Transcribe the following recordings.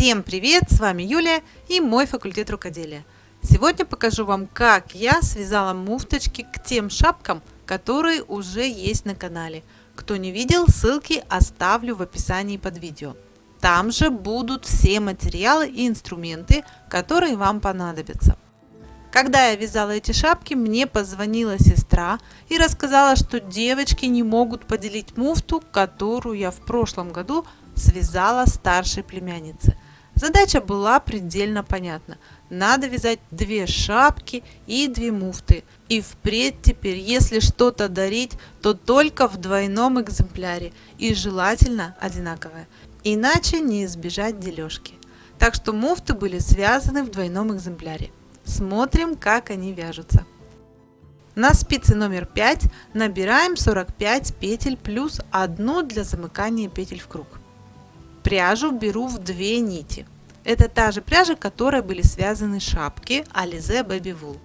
Всем привет! С вами Юлия и мой факультет рукоделия. Сегодня покажу вам, как я связала муфточки к тем шапкам, которые уже есть на канале. Кто не видел, ссылки оставлю в описании под видео. Там же будут все материалы и инструменты, которые вам понадобятся. Когда я вязала эти шапки, мне позвонила сестра и рассказала, что девочки не могут поделить муфту, которую я в прошлом году связала старшей племяннице. Задача была предельно понятна. Надо вязать две шапки и две муфты. И впредь теперь, если что-то дарить, то только в двойном экземпляре и желательно одинаковое. Иначе не избежать дележки. Так что муфты были связаны в двойном экземпляре. Смотрим, как они вяжутся. На спице номер 5 набираем 45 петель плюс 1 для замыкания петель в круг. Пряжу беру в две нити. Это та же пряжа, которой были связаны шапки Alize Baby Wool.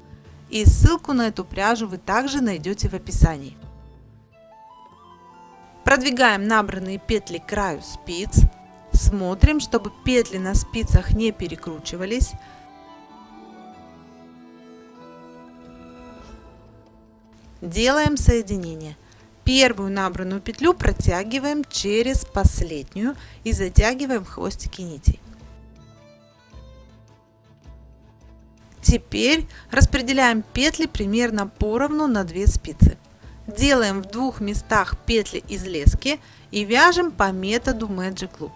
И ссылку на эту пряжу вы также найдете в описании. Продвигаем набранные петли к краю спиц. Смотрим, чтобы петли на спицах не перекручивались. Делаем соединение. Первую набранную петлю протягиваем через последнюю и затягиваем хвостики нитей. Теперь распределяем петли примерно поровну на две спицы. Делаем в двух местах петли из лески и вяжем по методу Magic Loop.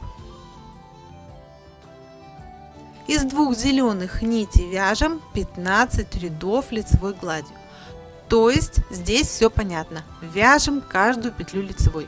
Из двух зеленых нитей вяжем 15 рядов лицевой гладью. То есть здесь все понятно. Вяжем каждую петлю лицевой.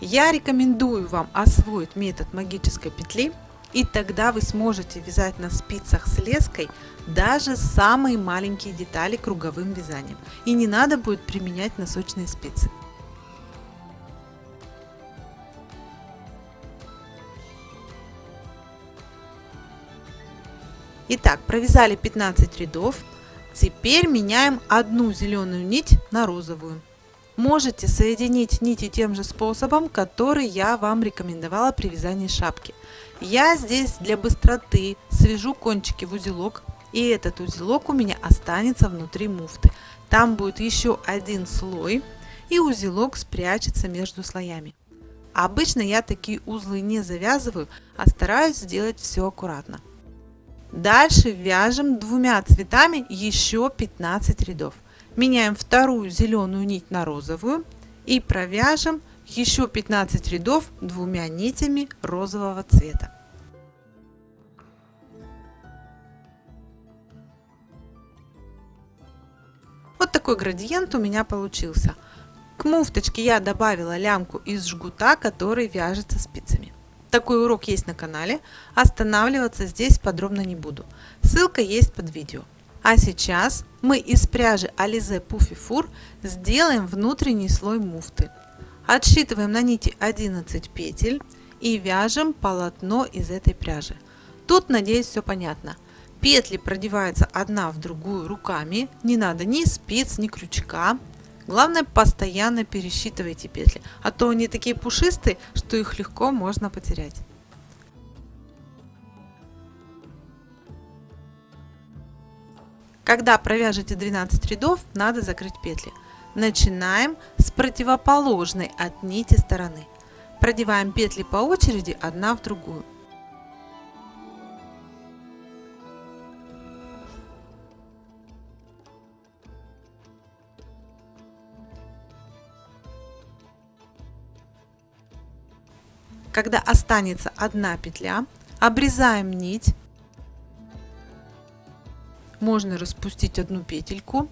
Я рекомендую вам освоить метод магической петли, и тогда вы сможете вязать на спицах с леской даже самые маленькие детали круговым вязанием. И не надо будет применять носочные спицы. Итак, провязали 15 рядов. Теперь меняем одну зеленую нить на розовую. Можете соединить нити тем же способом, который я вам рекомендовала при вязании шапки. Я здесь для быстроты свяжу кончики в узелок, и этот узелок у меня останется внутри муфты. Там будет еще один слой, и узелок спрячется между слоями. Обычно я такие узлы не завязываю, а стараюсь сделать все аккуратно. Дальше вяжем двумя цветами еще 15 рядов. Меняем вторую зеленую нить на розовую и провяжем еще 15 рядов двумя нитями розового цвета. Вот такой градиент у меня получился. К муфточке я добавила лямку из жгута, который вяжется спицами. Такой урок есть на канале, останавливаться здесь подробно не буду. Ссылка есть под видео. А сейчас мы из пряжи Alize Puffy Fur сделаем внутренний слой муфты. Отсчитываем на нити 11 петель и вяжем полотно из этой пряжи. Тут, надеюсь, все понятно. Петли продеваются одна в другую руками, не надо ни спиц, ни крючка. Главное, постоянно пересчитывайте петли, а то они такие пушистые, что их легко можно потерять. Когда провяжете 12 рядов, надо закрыть петли. Начинаем с противоположной от нити стороны. Продеваем петли по очереди одна в другую. Когда останется одна петля, обрезаем нить можно распустить одну петельку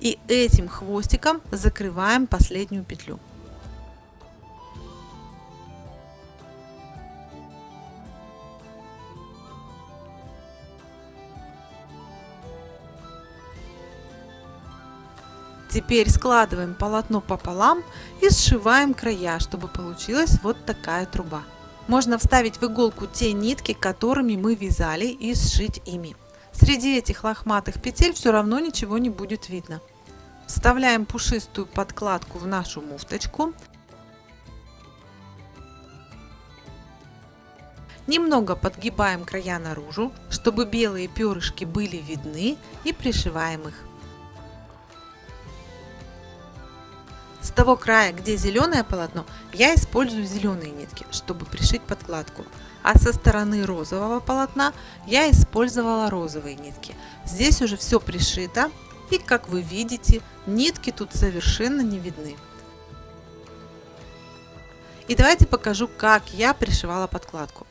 и этим хвостиком закрываем последнюю петлю. Теперь складываем полотно пополам и сшиваем края, чтобы получилась вот такая труба. Можно вставить в иголку те нитки, которыми мы вязали и сшить ими. Среди этих лохматых петель все равно ничего не будет видно. Вставляем пушистую подкладку в нашу муфточку. Немного подгибаем края наружу, чтобы белые перышки были видны и пришиваем их. Того края, где зеленое полотно, я использую зеленые нитки, чтобы пришить подкладку. А со стороны розового полотна я использовала розовые нитки. Здесь уже все пришито. И как вы видите, нитки тут совершенно не видны. И давайте покажу, как я пришивала подкладку.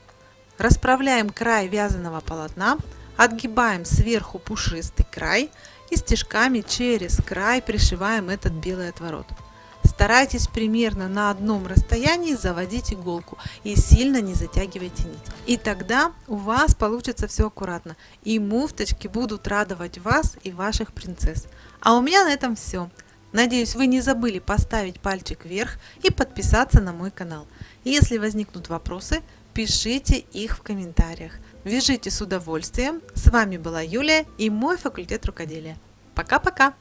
Расправляем край вязаного полотна, отгибаем сверху пушистый край и стежками через край пришиваем этот белый отворот. Старайтесь примерно на одном расстоянии заводить иголку и сильно не затягивайте нить. И тогда у вас получится все аккуратно. И муфточки будут радовать вас и ваших принцесс. А у меня на этом все. Надеюсь, вы не забыли поставить пальчик вверх и подписаться на мой канал. Если возникнут вопросы, пишите их в комментариях. Вяжите с удовольствием. С вами была Юлия и мой факультет рукоделия. Пока-пока!